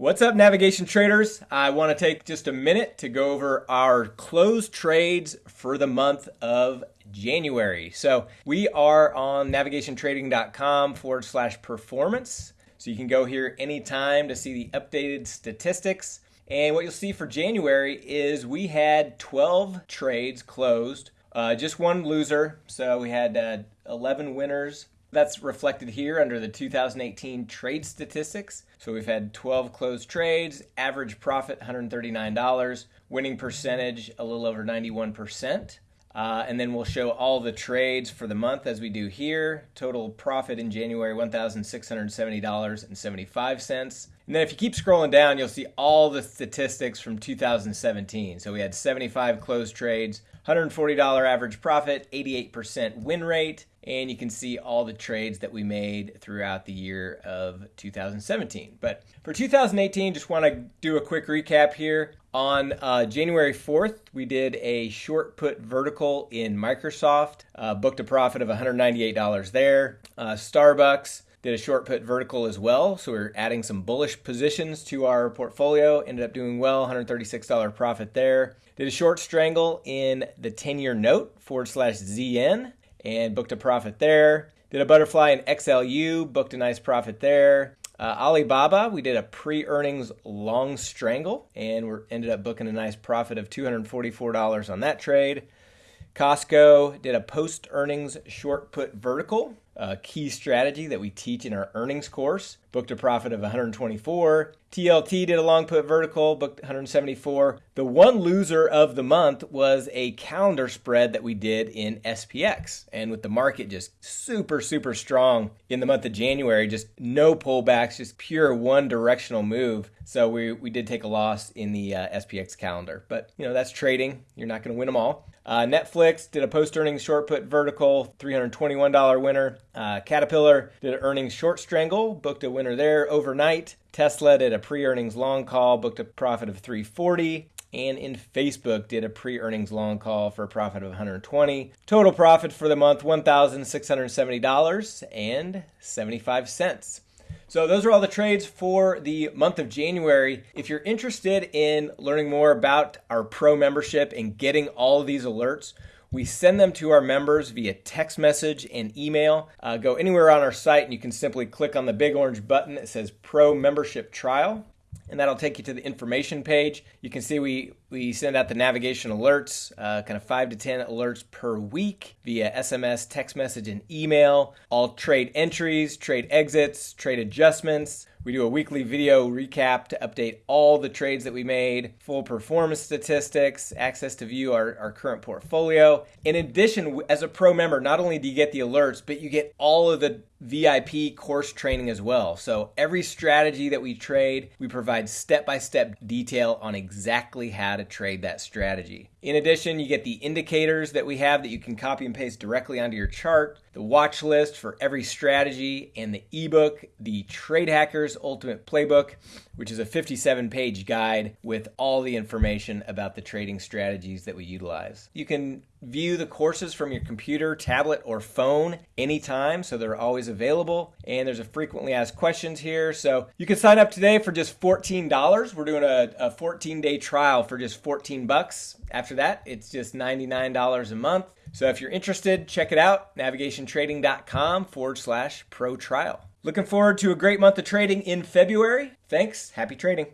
What's up, navigation traders? I want to take just a minute to go over our closed trades for the month of January. So we are on navigationtrading.com forward slash performance. So you can go here anytime to see the updated statistics. And what you'll see for January is we had 12 trades closed, uh, just one loser. So we had uh, 11 winners, that's reflected here under the 2018 trade statistics. So we've had 12 closed trades, average profit $139, winning percentage a little over 91%. Uh, and then we'll show all the trades for the month as we do here. Total profit in January $1,670.75. And then if you keep scrolling down, you'll see all the statistics from 2017. So we had 75 closed trades, $140 average profit, 88% win rate, and you can see all the trades that we made throughout the year of 2017. But for 2018, just want to do a quick recap here. On uh, January 4th, we did a short put vertical in Microsoft, uh, booked a profit of $198 there. Uh, Starbucks did a short put vertical as well, so we're adding some bullish positions to our portfolio. Ended up doing well, $136 profit there. Did a short strangle in the 10 year note forward slash ZN and booked a profit there. Did a butterfly in XLU, booked a nice profit there. Uh, Alibaba, we did a pre-earnings long strangle, and we ended up booking a nice profit of $244 on that trade. Costco did a post-earnings short put vertical, a key strategy that we teach in our earnings course. Booked a profit of 124. TLT did a long put vertical, booked 174. The one loser of the month was a calendar spread that we did in SPX. And with the market just super, super strong in the month of January, just no pullbacks, just pure one directional move. So we, we did take a loss in the uh, SPX calendar. But, you know, that's trading. You're not going to win them all. Uh, Netflix did a post earnings short put vertical, $321 winner. Uh, Caterpillar did an earnings short strangle, booked a winner there overnight. Tesla did a pre earnings long call, booked a profit of 340 and in Facebook did a pre-earnings long call for a profit of 120. Total profit for the month $1,670.75. So those are all the trades for the month of January. If you're interested in learning more about our pro membership and getting all of these alerts, we send them to our members via text message and email. Uh, go anywhere on our site and you can simply click on the big orange button that says Pro Membership Trial and that'll take you to the information page. You can see we, we send out the navigation alerts, uh, kind of five to 10 alerts per week via SMS, text message, and email. All trade entries, trade exits, trade adjustments. We do a weekly video recap to update all the trades that we made, full performance statistics, access to view our, our current portfolio. In addition, as a pro member, not only do you get the alerts, but you get all of the VIP course training as well. So every strategy that we trade, we provide step-by-step detail on exactly how to trade that strategy. In addition, you get the indicators that we have that you can copy and paste directly onto your chart, the watch list for every strategy, and the ebook, the Trade Hackers Ultimate Playbook, which is a 57 page guide with all the information about the trading strategies that we utilize. You can view the courses from your computer, tablet, or phone anytime, so they're always available. And there's a frequently asked questions here. So you can sign up today for just $14. We're doing a, a 14 day trial for just 14 bucks. After that, it's just $99 a month. So if you're interested, check it out navigationtrading.com forward slash pro trial. Looking forward to a great month of trading in February. Thanks. Happy trading.